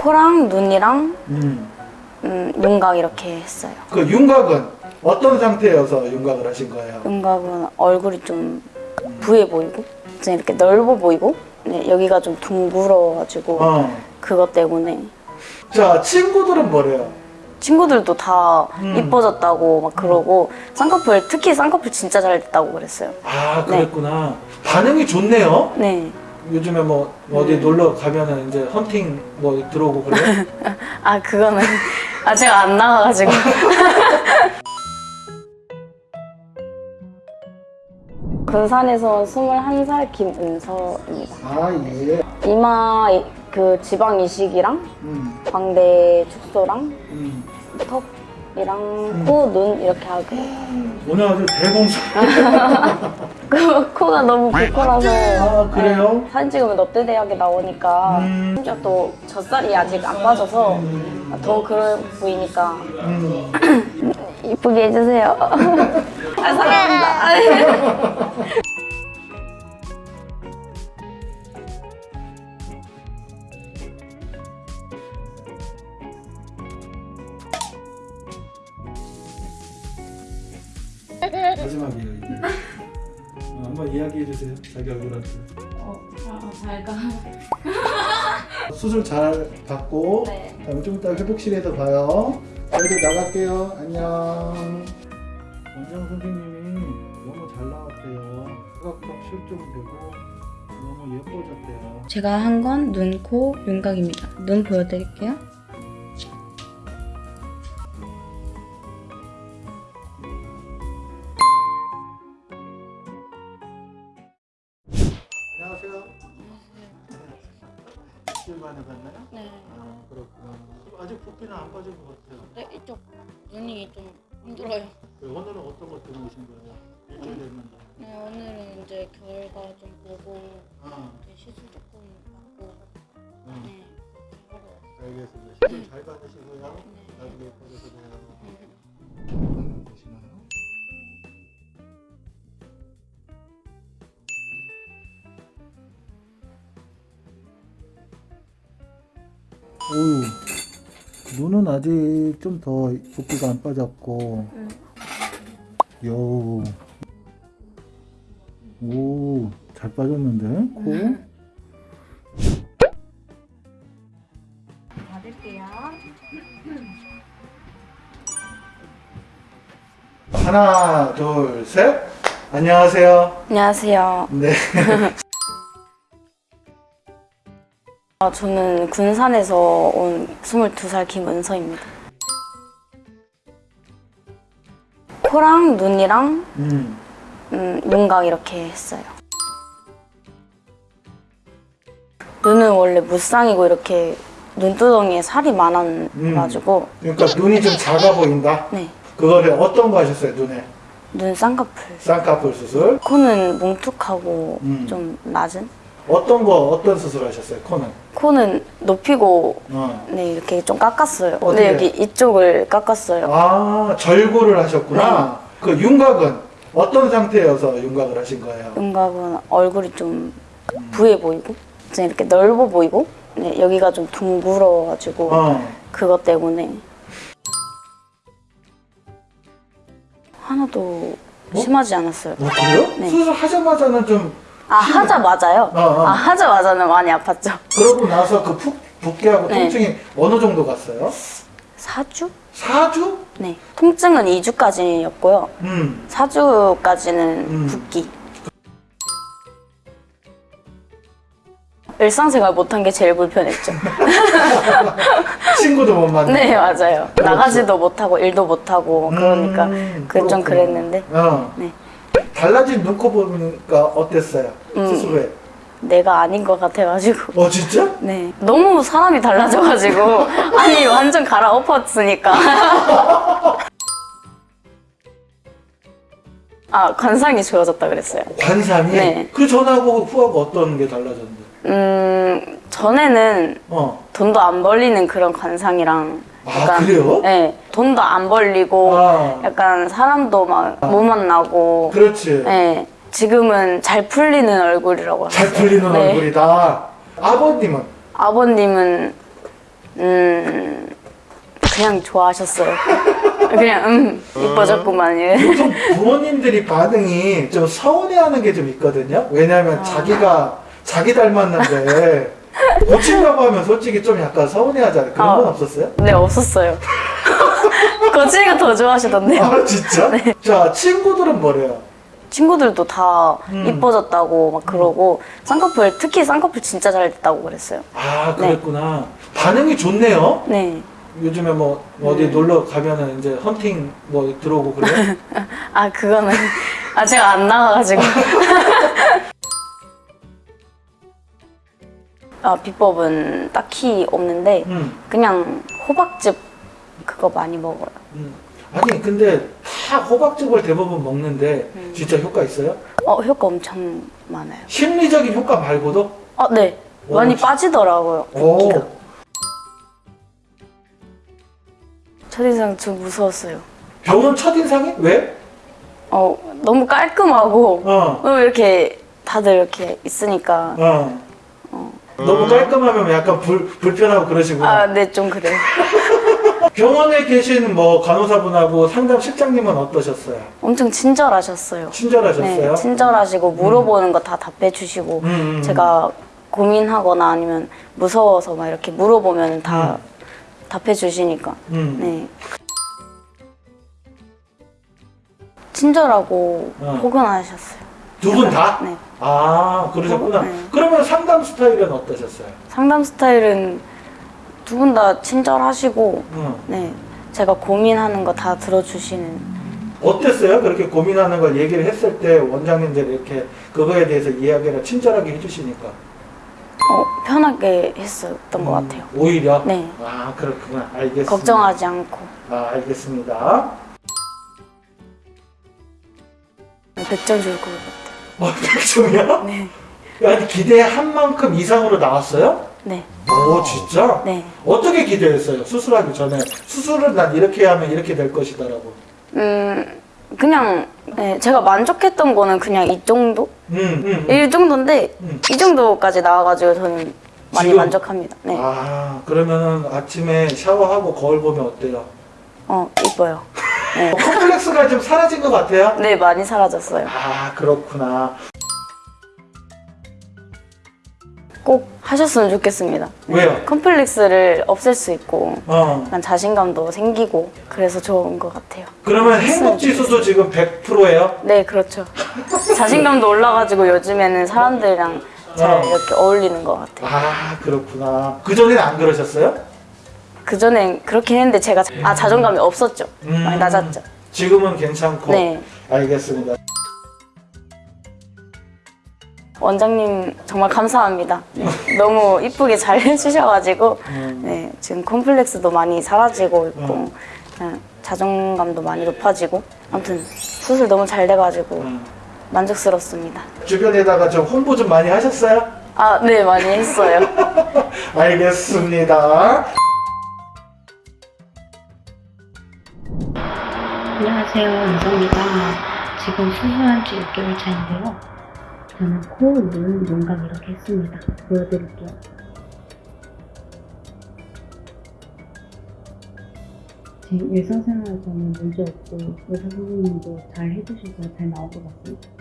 코랑 눈이랑 음. 음, 윤곽 이렇게 했어요. 그 윤곽은 어떤 상태여서 윤곽을 하신 거예요? 윤곽은 얼굴이 좀 부해 보이고 좀 이렇게 넓어 보이고 네, 여기가 좀 둥글어가지고 어. 그것 때문에 자, 친구들은 뭐래요? 친구들도 다 음. 이뻐졌다고 막 그러고 쌍꺼풀 특히 쌍꺼풀 진짜 잘 됐다고 그랬어요. 아, 그랬구나. 반응이 좋네요. 네. 요즘에 뭐 어디 놀러 가면은 이제 헌팅 뭐 들어오고 그래요? 아 그거는 아 제가 안 나가가지고 군산에서 21살 김은서입니다. 아, 예. 이마 이- 그 지방 이식이랑 음. 광대 축소랑 음. 턱 이랑 코, 눈 이렇게 하고 오늘 아주 대공사. 그 코가 너무 부풀어서 아, 그래요? 사진 찍으면 대학에 나오니까 음. 심지어 또 젖살이 아직 안 빠져서 더 그래 보이니까 음. 이쁘게 해주세요. 아, 사랑합니다. 자기 얼굴한테. 잘 가. 수술 잘 받고 네. 다음에 좀 이따 회복실에서 봐요. 저희도 나갈게요. 안녕. 원장 선생님이 너무 잘 나왔대요. 사각턱 실종되고 너무 예뻐졌대요. 제가 한 건 눈, 코, 윤곽입니다. 눈 보여드릴게요. 봤나요? 네. 아 그렇구나. 아직 붓기는 안 빠진 것 같아요. 네, 이쪽 눈이 좀 힘들어요. 그 오늘은 어떤 것 때문에 오신 거예요? 일주일 됐는데. 네, 오늘은 이제 결과 좀 보고 아, 이제 시술 조금 받고 응. 네. 하러 왔어요. 알겠습니다. 시술 잘 받으시고요. 나중에 예뻐져서 봬요. 음, 되시나요? 오우 눈은 아직 좀 더 붓기가 안 빠졌고. 여우. 오 잘 빠졌는데? 코? 받을게요. 하나 둘 셋. 안녕하세요. 안녕하세요. 네 아, 저는 군산에서 온 22살 김은서입니다. 코랑 눈이랑 음. 음, 윤곽 이렇게 했어요. 눈은 원래 무쌍이고 이렇게 눈두덩이에 살이 많아가지고 그러니까 눈이 좀 작아 보인다 네, 그거를 어떤 거 하셨어요 눈에 눈 쌍꺼풀. 쌍꺼풀 수술 코는 뭉툭하고 음. 좀 낮은. 어떤 거 어떤 수술 하셨어요 코는 코는 높이고 어. 네 이렇게 좀 깎았어요. 어떻게? 네 여기 이쪽을 깎았어요. 아 절구를 하셨구나 그 윤곽은 어떤 상태여서 윤곽을 하신 거예요 윤곽은 얼굴이 좀 부해 보이고 좀 이렇게 넓어 보이고 네, 여기가 좀 둥글어가지고 어. 그것 때문에 하나도 심하지 않았어요. 어, 그래요? 네. 수술 하자마자는 좀 아 하자마자요? 어, 어. 아 하자마자는 많이 아팠죠. 그러고 나서 그 푹 붓기하고 네. 통증이 어느 정도 갔어요? 4주? 4주? 네. 통증은 2주까지였고요. 음. 4주까지는 음. 붓기. 일상생활 못한 게 제일 불편했죠. 친구도 못 만나. 네, 맞아요. 나가지도 못하고 일도 못하고 그러니까 음, 그좀 그렇구나. 그랬는데 어. 네. 달라진 눈코 보니까 어땠어요? 음. 후에? 내가 아닌 것 같아가지고 어 진짜? 네 너무 사람이 달라져가지고 아니 완전 갈아엎었으니까 아 관상이 좋아졌다 그랬어요. 관상이? 네. 그 전하고 후하고 어떤 게 달라졌는데? 음 전에는 어. 돈도 안 벌리는 그런 관상이랑 아, 그래요? 네 돈도 안 벌리고 아. 약간 사람도 막 못 만나고 그렇지. 네 지금은 잘 풀리는 얼굴이라고 잘 하셨어요. 풀리는 네. 얼굴이다. 아버님은? 아버님은 음 그냥 좋아하셨어요. 그냥 음 이뻐졌구만 예. 요즘 부모님들이 반응이 좀 서운해하는 게 좀 있거든요. 왜냐하면 자기가 자기 닮았는데 고친다고 하면 솔직히 좀 약간 서운해하잖아요. 그런 건 아. 없었어요? 네 없었어요. 거치가 더 좋아하시던데요. 아 진짜? 자 친구들은 뭐래요? 친구들도 다 음. 이뻐졌다고 막 그러고 쌍꺼풀 특히 쌍꺼풀 진짜 잘 됐다고 그랬어요. 아 그랬구나. 반응이 좋네요. 네. 요즘에 뭐 어디 놀러 가면은 이제 헌팅 뭐 들어오고 그래요? 아 그거는 아 제가 안 나가가지고. 아 비법은 딱히 없는데 음, 그냥 호박즙 그거 많이 먹어요. 음. 아니 근데 다 호박즙을 대부분 먹는데 음. 진짜 효과 있어요? 어 효과 엄청 많아요. 심리적인 효과 말고도? 아 네. 오, 많이 진짜? 빠지더라고요. 오. 첫인상 좀 무서웠어요. 병원 첫인상이? 왜? 어 너무 깔끔하고 어. 어, 이렇게 다들 이렇게 있으니까 어. 너무 깔끔하면 약간 불, 불편하고 그러시구나. 아 네 좀 그래요. 병원에 계신 뭐 간호사분하고 상담 실장님은 어떠셨어요? 엄청 친절하셨어요. 친절하셨어요? 네, 친절하시고 물어보는 거 다 답해 주시고 음, 음. 제가 고민하거나 아니면 무서워서 막 이렇게 물어보면 다 답해 주시니까 음. 네. 친절하고 어. 포근하셨어요. 두 분 다? 네. 아, 그러셨구나. 네. 그러면 상담 스타일은 어떠셨어요? 상담 스타일은 두 분 다 친절하시고 응. 네. 제가 고민하는 거 다 들어주시는 어땠어요? 그렇게 고민하는 걸 얘기를 했을 때 원장님들이 이렇게 그거에 대해서 이야기를 친절하게 해주시니까. 어, 편하게 했었던 것 음, 같아요. 오히려? 네. 아, 그렇구나. 알겠습니다. 걱정하지 않고 아, 알겠습니다. 100점 줄것 같아요. 어, 100점이야? 네. 아니, 기대한 만큼 이상으로 나왔어요? 네. 오, 진짜? 네. 어떻게 기대했어요? 수술하기 전에. 수술을 난 이렇게 하면 이렇게 될 것이다라고. 음, 그냥 네, 제가 만족했던 거는 그냥 이 정도? 음, 음. 음. 이 정도인데 음. 이 정도까지 나와가지고 저는 많이 지금? 만족합니다. 네. 아, 그러면은 아침에 샤워하고 거울 보면 어때요? 어, 이뻐요. 네. 어, 컴플렉스가 좀 사라진 것 같아요? 네, 많이 사라졌어요. 아, 그렇구나. 꼭 하셨으면 좋겠습니다. 왜요? 컴플렉스를 없앨 수 있고 어. 약간 자신감도 생기고 그래서 좋은 것 같아요. 그러면 행복 지수도 지금 100%예요? 네, 그렇죠. 자신감도 올라가지고 요즘에는 사람들이랑 잘 어. 이렇게 어울리는 것 같아요. 아, 그렇구나. 그전에는 안 그러셨어요? 그전엔 그렇긴 했는데 제가 자- 아 자존감이 없었죠. 음. 많이 낮았죠. 지금은 괜찮고. 네. 알겠습니다. 원장님 정말 감사합니다. 네, 너무 이쁘게 잘 해주셔가지고 음. 네, 지금 콤플렉스도 많이 사라지고 있고 음. 그냥 자존감도 많이 높아지고 아무튼 수술 너무 잘 돼가지고 음. 만족스럽습니다. 주변에다가 좀 홍보 좀 많이 하셨어요? 아, 네 많이 했어요. 알겠습니다. 안녕하세요. 유성입니다. 지금 수술한 지 6개월 차인데요. 저는 코, 눈, 윤곽 이렇게 했습니다. 보여드릴게요. 제 일상생활에서는 문제 없고 의사 선생님도 잘 해주셔서 잘 나온 것 같습니다.